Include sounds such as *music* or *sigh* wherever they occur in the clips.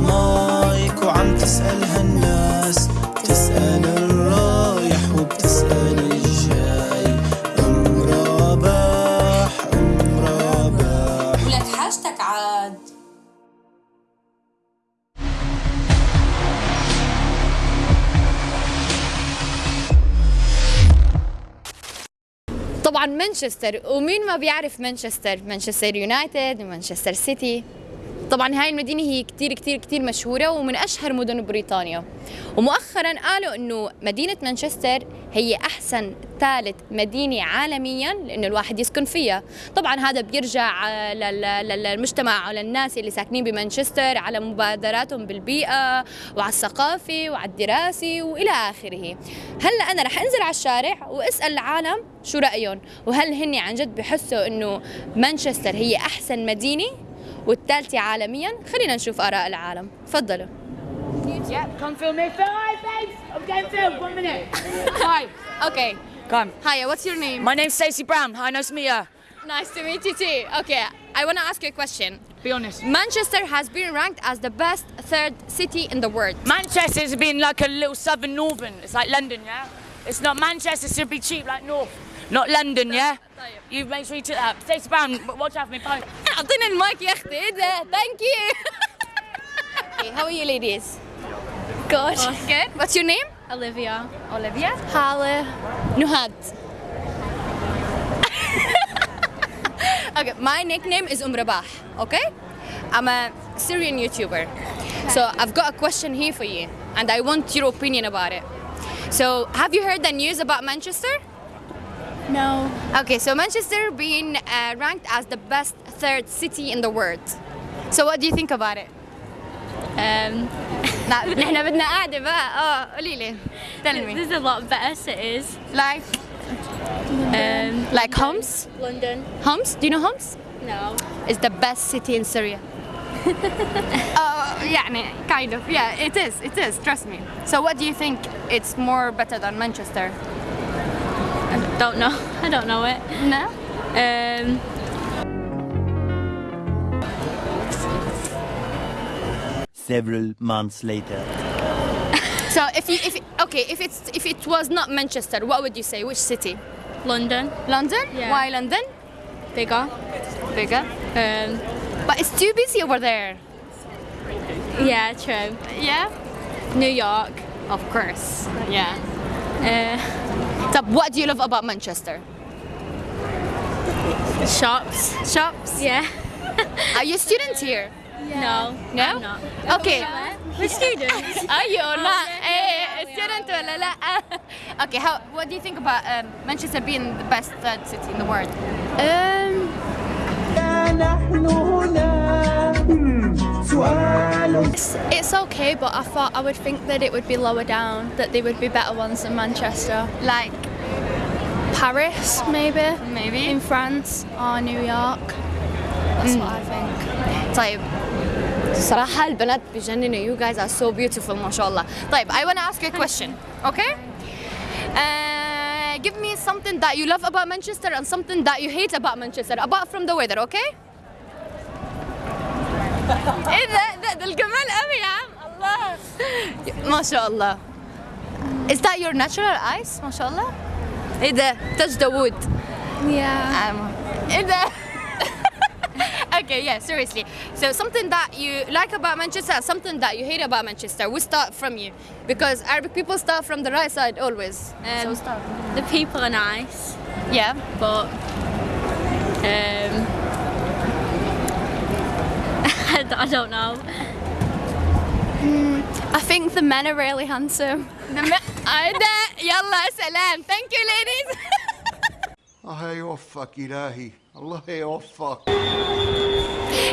مايك وعم تسألها الناس بتسأل الرايح وبتسأل الجاي. أم رابح أم رابح ولك حاجتك عاد. طبعا مانشستر. ومين ما بيعرف مانشستر؟ مانشستر يونايتد ومانشستر سيتي. طبعا هاي المدينة هي كتير كتير كتير مشهورة ومن أشهر مدن بريطانيا. ومؤخرا قالوا أنه مدينة مانشستر هي أحسن ثالث مدينة عالميا لأنه الواحد يسكن فيها. طبعا هذا بيرجع لل- لل- للمجتمع وللناس اللي ساكنين بمانشستر على مبادراتهم بالبيئة وعلى الثقافة وعلى الدراسة وإلى آخره. هلأ أنا رح أنزل على الشارع وأسأل العالم شو رأيهم. وهل هن عن جد بحسوا أنه مانشستر هي أحسن مدينة؟ والثالثة عالميا خلينا نشوف آراء العالم تفضلوا Yeah, come film me. Film, hi, babes. I'm getting filmed. One minute. hi. Okay. Come. Hi, what's your name? My name's Stacey Brown. Hi, nice to meet you. Nice to meet you too. Okay, I want to ask you a question. Be honest. Manchester has been ranked as the best third city in the world. Manchester's been like a little southern northern. It's like London, yeah? It's not Manchester should be cheap like North. Not London, yeah? You make sure you took that. Stacey Brown, watch out for me. Bye. اعطينا *laughs* المايك يا اختي ايه ده thank you okay, how are you ladies good good what's your name Olivia. Olivia Hala Nuhad *laughs* okay my nickname is Um Rabah okay I'm a Syrian YouTuber so I've got a question here for you and I want your opinion about it so have you heard the news about Manchester No. Okay, so Manchester being uh, ranked as the best third city in the world. So what do you think about it? Um, *laughs* لا نحن بدنا قاعدة بقى اه قولي لي tell me there's a lot better cities. like Um, like Homs London. Homs do you know Homs No. is the best city in Syria *laughs* uh, يعني kind of yeah it is it is trust me so what do you think it's more better than Manchester I Don't know. *laughs* I don't know it. no Um, Several months later. *laughs* so if you if okay if it's if it was not Manchester what would you say which city London. London Yeah. why London Bigger. bigger Um, But it's too busy over there. yeah, true. Yeah? New York. Of course. Yeah. Uh, So what do you love about Manchester? shops. Shops? Yeah. *laughs* Are you students here? No. No? I'm not. Okay. We're students. *laughs* Are you or not? yeah, Eh, yeah, we student ولا لا? *laughs* Okay, how what do you think about um, Manchester being the best third city in the world? um, نحن هنا سؤال it's, it's okay, but I thought I would think that it would be lower down, that they would be better ones than Manchester. Like Paris, maybe. maybe In France or New York. That's what I think. طيب صراحة البنات بجننوا you guys are so beautiful ما شاء الله طيب I want to ask you a question okay uh, give me something that you love about Manchester and something that you hate about Manchester apart from the weather okay *laughs* ايه ده ده, ده الجمال قوي يا عم الله ما شاء الله Is that your natural eyes ما شاء الله ايه ده touch the wood Yeah. um, ايه ده *laughs* okay, yeah, seriously. So something that you like about Manchester, and something that you hate about Manchester. We start from you because Arabic people start from the right side always. so Um, start. the people are nice, Yeah. but um, I d- I don't know. I think the men are really handsome. The me- عايدة يلا سلام. Thank you, ladies. الله يوفقك إلهي الله يوفقك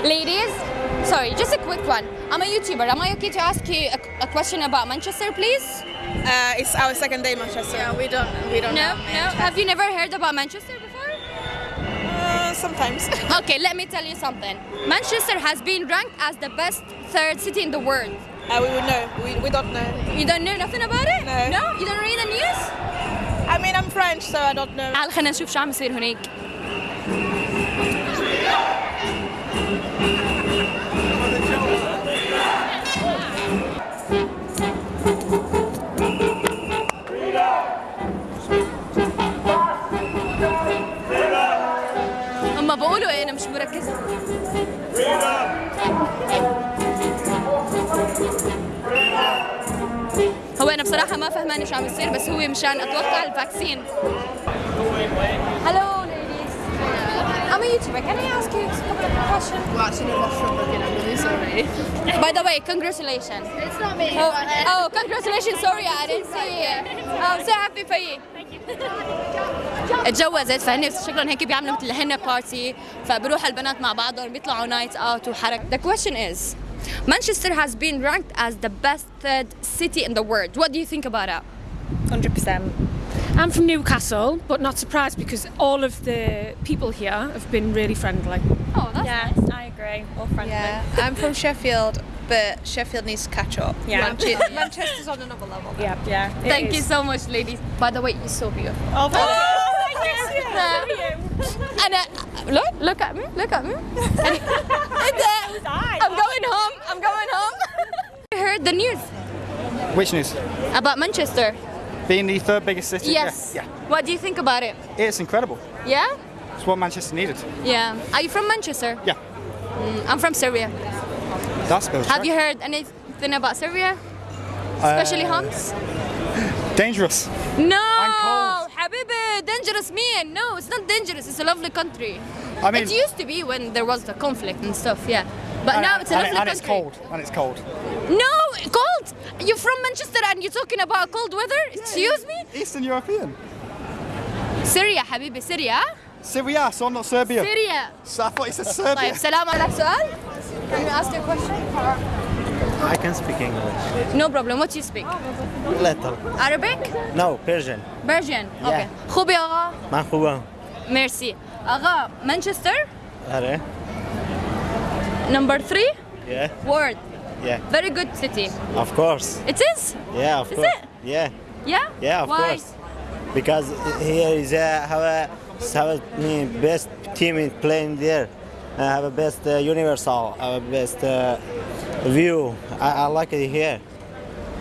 ladies, sorry, just a quick one. I'm a YouTuber. Am I okay to ask you a, a question about Manchester, please? Uh, it's our second day Manchester. Yeah, we don't we don't No, know. no. Have you never heard about Manchester before? Uh, sometimes. *laughs* Okay, let me tell you something. Manchester has been ranked as the best third city in the world. uh, we would know. We, we don't know. You don't know nothing about it? No. No? You don't read the news? I mean, I'm French, so I don't know. تعال خلينا نشوف شو عم يصير هناك. صراحة ما فهماني شو عم يصير بس هو مشان أتوقع الفاكسين Hello ladies I'm a YouTuber can I ask you a couple of questions Well, actually, no, that's from. I'm really sorry. By the way congratulations It's not me. Oh, oh congratulations sorry I didn't see it Oh, I'm so happy for you اتجوزت فهن شكلهم هيك بيعملوا مثل هن بارتي فبروح البنات مع بعضهم بيطلعوا نايت اوت وحرك The question is Manchester has been ranked as the best third city in the world. What do you think about it? 100%. I'm from Newcastle, but not surprised because all of the people here have been really friendly. Oh, that's Yeah, nice. I agree. All friendly. Yeah, I'm from Sheffield, but Sheffield needs to catch up. Yeah. Manche- *laughs* Manchester's on another level. Yeah, yeah. Thank is. you so much, ladies. By the way, you're so beautiful. Oh, thank أنا look look at me look at me *laughs* I'm going home I'm going home *laughs* I heard the news Which news? about Manchester Being the third biggest city? yes Yeah. what do you think about it yeah. It's incredible. yeah It's what Manchester needed. yeah are you from Manchester Yeah. Mm, I'm from Syria That's good. have you heard anything about Syria especially Uh, Homs *laughs* Dangerous. no cold. حبيبي dangerous man no it's not dangerous it's a lovely country I mean, it used to be when there was the conflict and stuff yeah but now it's a and, lovely and it's country cold. And it's cold. No, cold. You're from Manchester and you're talking about cold weather? Excuse me? Eastern European. Syria حبيبي Syria Syria, so not Serbia. Syria So I thought it said Serbia. طيب سلام عليك سؤال Can you ask your question? I can speak English. No problem. What do you speak? Little. Arabic? No, Persian. Persian? Okay. خوبي أغا مرحبا. Merci. أغا Manchester Are? number three Yeah, word yeah. very good city. Of course. It is? Yeah, of Is course. it? Yeah, Yeah? yeah, of Why? course. Because here is uh, have a have a mm, best team in playing there. Uh, have a best uh, universal, have a best uh, view. I, I like it here.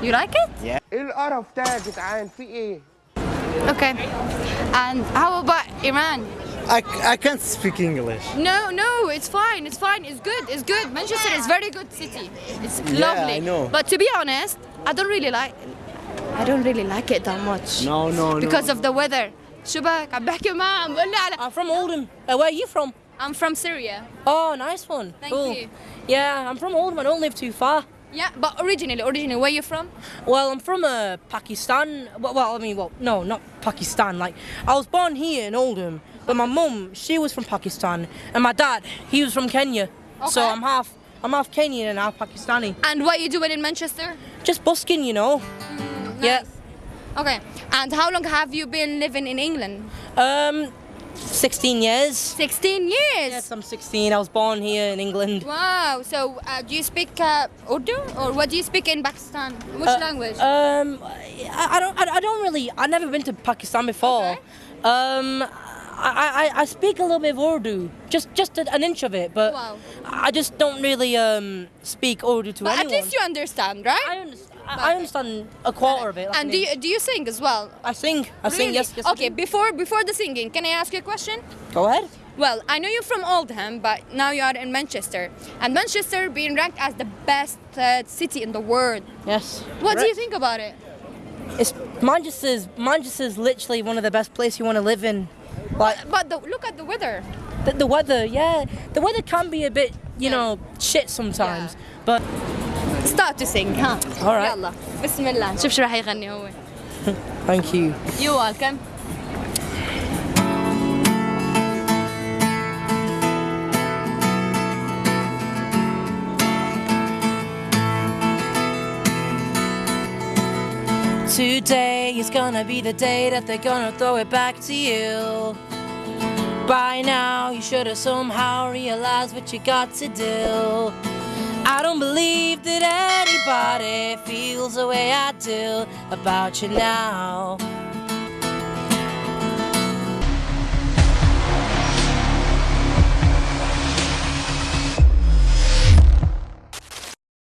You like it? ايه القرف ده يا جدعان في ايه؟ Okay. And how about Iran? I, I can't speak English. No, no, it's fine. It's fine. It's good. It's good. Manchester is very good city. It's Yeah, lovely. I know. But to be honest, I don't really like. I don't really like it that much. No, no, no. Because of the weather. شو بك؟ عم بحكي معه عم بقول لي على I'm from Oldham. Uh, where are you from? I'm from Syria. Oh, nice one. Thank cool. you. Yeah, I'm from Oldham. I don't live too far. Yeah, but originally, originally, where you from? Well, I'm from uh, Pakistan. Well, well, I mean, well, no, not Pakistan. Like, I was born here in Oldham, but my mum, she was from Pakistan, and my dad, he was from Kenya. Okay. So I'm half, I'm half Kenyan and half Pakistani. And what you doing in Manchester? Just busking, you know. Yeah. Okay. And how long have you been living in England? Um, 16 years. 16 years. Yes, I'm 16. I was born here in England. Wow. So, uh, do you speak uh, Urdu or what do you speak in Pakistan? Which Uh, language? Um, I, I don't. I, I don't really. I've never been to Pakistan before. Um, I, I, I speak a little bit of Urdu, just just an inch of it, but Wow. I just don't really um speak Urdu to but anyone. at least you understand, right? I understand. I, understand a quarter of it. like and do you, do you sing as well? I sing. I sing. Yes. yes. Okay. Before before the singing, can I ask you a question? Go ahead. Well, I know you're from Oldham, but now you are in Manchester, and Manchester being ranked as the best uh, city in the world. Yes. What do you think about it? It's Manchester's. Manchester's literally one of the best places you want to live in. Like But the, look at the weather. the, the weather. Yeah, the weather can be a bit, you know, shit sometimes. But Start to sing, ها. All right. يلا بسم الله شوف شو راح يغني هو. thank you. You welcome. Today is gonna be the day that they're gonna throw it back to you. By now, you should have somehow realized what you got to do. I don't believe that anybody feels the way I do about you now.